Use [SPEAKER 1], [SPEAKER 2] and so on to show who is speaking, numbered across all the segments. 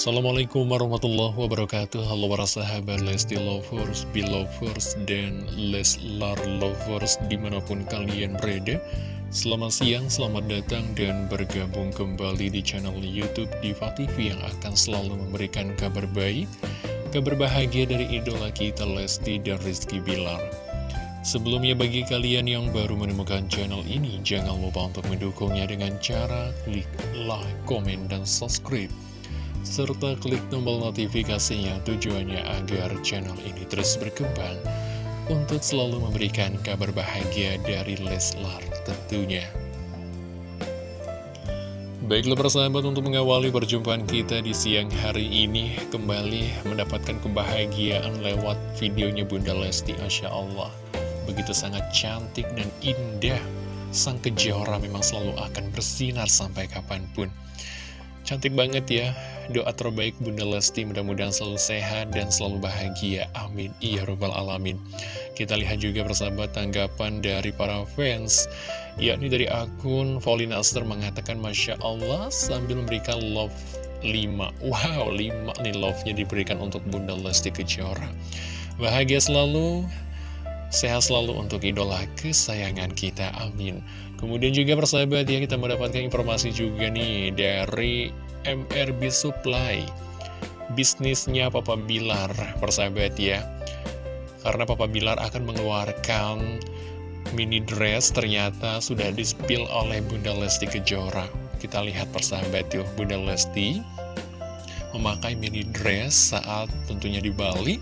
[SPEAKER 1] Assalamualaikum warahmatullahi wabarakatuh. Halo para sahabat Lesti Lovers, Belovers, dan Leslar Lovers di mana pun kalian berada. Selamat siang, selamat datang dan bergabung kembali di channel Youtube Diva TV yang akan selalu memberikan kabar baik Kabar bahagia dari idola kita Lesti dan Rizky Bilar. Sebelumnya bagi kalian yang baru menemukan channel ini Jangan lupa untuk mendukungnya dengan cara klik like, komen, dan subscribe serta klik tombol notifikasinya tujuannya agar channel ini terus berkembang untuk selalu memberikan kabar bahagia dari Leslar tentunya. Baiklah persahabat untuk mengawali perjumpaan kita di siang hari ini Kembali mendapatkan kebahagiaan lewat videonya Bunda Lesti Masya Allah. Begitu sangat cantik dan indah Sang kejora memang selalu akan bersinar sampai kapan pun. Cantik banget ya Doa terbaik Bunda Lesti mudah-mudahan selalu sehat dan selalu bahagia. Amin. Iya Rabbal Alamin. Kita lihat juga persahabat tanggapan dari para fans Yakni dari akun Paulina Aster mengatakan Masya Allah sambil memberikan love 5 Wow 5 nih love-nya diberikan untuk Bunda Lesti Kejora. Bahagia selalu Sehat selalu untuk idola kesayangan kita, amin. Kemudian juga persahabat ya, kita mendapatkan informasi juga nih dari MRB Supply Bisnisnya Papa Bilar, persahabat ya Karena Papa Bilar akan mengeluarkan mini dress ternyata sudah dispil oleh Bunda Lesti Kejora Kita lihat persahabat yuk, Bunda Lesti memakai mini dress saat tentunya di Bali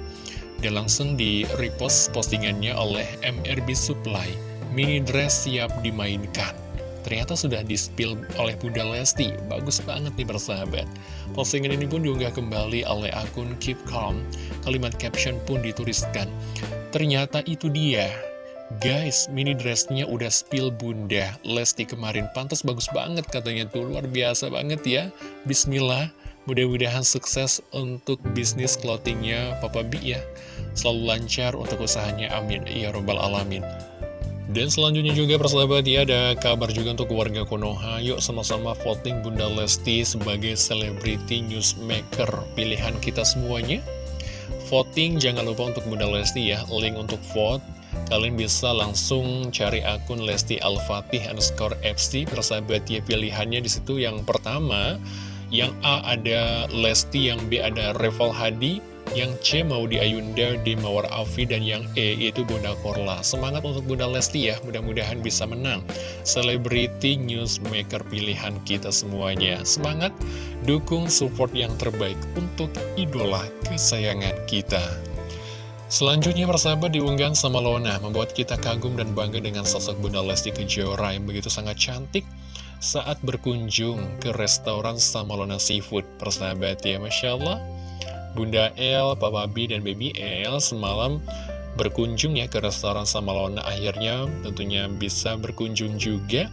[SPEAKER 1] dan langsung di repost postingannya oleh MRB Supply. Mini dress siap dimainkan. Ternyata sudah di-spill oleh Bunda Lesti. Bagus banget nih bersahabat. Postingan ini pun diunggah kembali oleh akun Keep Calm. Kalimat caption pun dituliskan. Ternyata itu dia. Guys, mini dressnya udah spill bunda Lesti kemarin pantas bagus banget katanya tuh Luar biasa banget ya Bismillah Mudah-mudahan sukses untuk bisnis clothingnya Papa B ya Selalu lancar untuk usahanya, amin Ya Robbal Alamin dan selanjutnya juga persahabat ya ada kabar juga untuk warga Konoha. Yuk sama-sama voting Bunda Lesti sebagai Celebrity Newsmaker. Pilihan kita semuanya. Voting jangan lupa untuk Bunda Lesti ya. Link untuk vote. Kalian bisa langsung cari akun Lesti Al-Fatih underscore FC Persahabat ya pilihannya di situ yang pertama yang A ada Lesti, yang B ada Reval Hadi, yang C mau di Ayunda, D Mawar Afi, dan yang E itu Bunda Korla. Semangat untuk Bunda Lesti ya, mudah-mudahan bisa menang. Celebrity Newsmaker pilihan kita semuanya. Semangat, dukung support yang terbaik untuk idola kesayangan kita. Selanjutnya persahabat diunggah sama Lona membuat kita kagum dan bangga dengan sosok Bunda Lesti Kejora yang begitu sangat cantik saat berkunjung ke restoran Samalona Seafood. Persahabat ya, Masya Allah. Bunda El, Papa B, dan Baby El semalam berkunjung ya ke restoran Samalona. Akhirnya tentunya bisa berkunjung juga.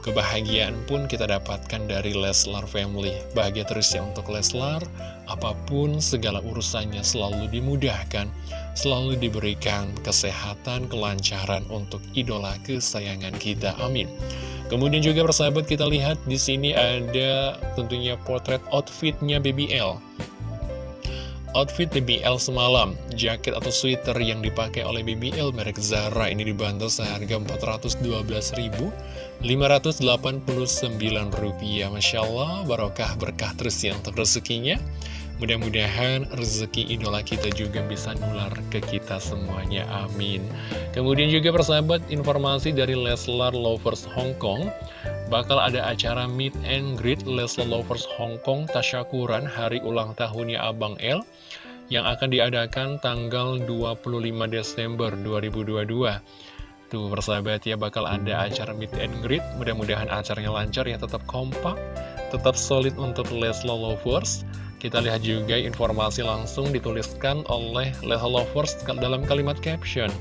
[SPEAKER 1] Kebahagiaan pun kita dapatkan dari Leslar Family. Bahagia terus ya untuk Leslar. Apa pun segala urusannya selalu dimudahkan. Selalu diberikan kesehatan, kelancaran untuk idola kesayangan kita. Amin. Kemudian juga persahabat kita lihat di sini ada tentunya potret outfitnya BBL. Outfit BBL semalam, jaket atau sweater yang dipakai oleh BBL merek Zara ini dibantu seharga Rp412.589. Masya Allah, barokah berkah terus ya untuk rezekinya. Mudah-mudahan rezeki idola kita juga bisa nular ke kita semuanya, amin. Kemudian juga persahabat, informasi dari Leslar Lovers Hong Kong, bakal ada acara Meet and Greet Leslar Lovers Hong Kong Tasyakuran hari ulang tahunnya Abang L, yang akan diadakan tanggal 25 Desember 2022. Tuh persahabat ya bakal ada acara meet and greet Mudah-mudahan acaranya lancar ya tetap kompak Tetap solid untuk Leslar Lovers kita lihat juga informasi langsung dituliskan oleh Leha Lovers dalam kalimat caption.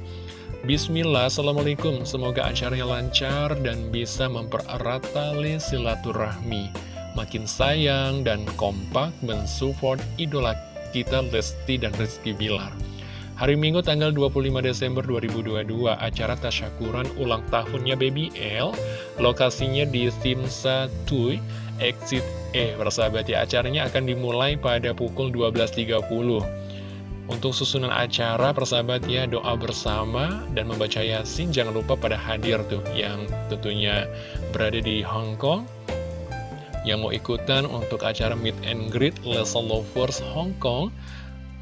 [SPEAKER 1] Bismillah, Assalamualaikum, semoga acaranya lancar dan bisa mempererat tali silaturahmi. Makin sayang dan kompak mensupport idola kita Lesti dan Rizky Bilar. Hari Minggu tanggal 25 Desember 2022, acara tasyakuran ulang tahunnya Baby L, lokasinya di Simsa Tui, Exit E Persahabat ya acaranya akan dimulai pada pukul 12.30 untuk susunan acara persahabat ya doa bersama dan membaca yasin jangan lupa pada hadir tuh yang tentunya berada di Hong Kong. Yang mau ikutan untuk acara meet and greet Lesson Lovers Hong Kong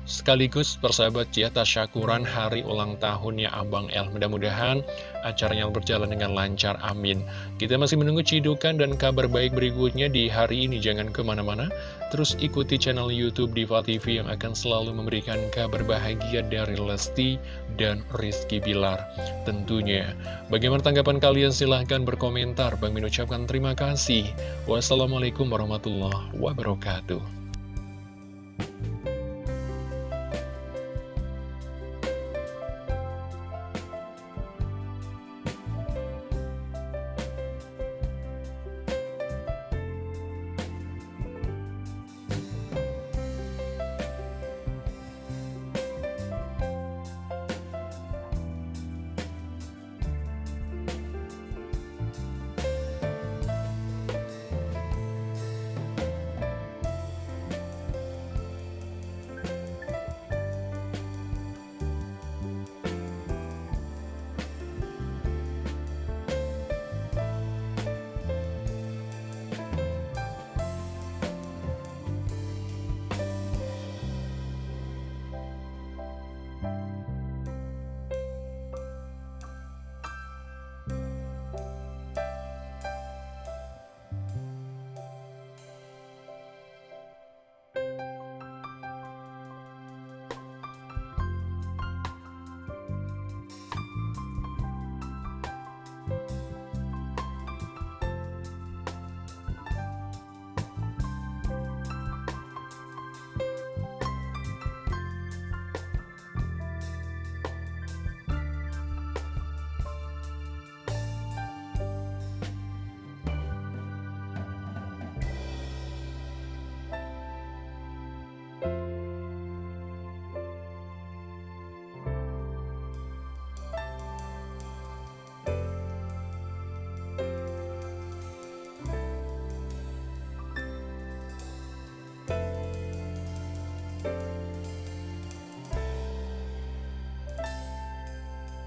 [SPEAKER 1] Sekaligus persahabat ya tasyakuran hari ulang tahunnya Abang El. Mudah-mudahan acaranya berjalan dengan lancar, amin. Kita masih menunggu cidukan dan kabar baik berikutnya di hari ini. Jangan ke mana-mana. Terus ikuti channel Youtube Diva TV yang akan selalu memberikan kabar bahagia dari Lesti dan Rizky Bilar. Tentunya Bagaimana tanggapan kalian? Silahkan berkomentar. Bang Min ucapkan terima kasih. Wassalamualaikum warahmatullahi wabarakatuh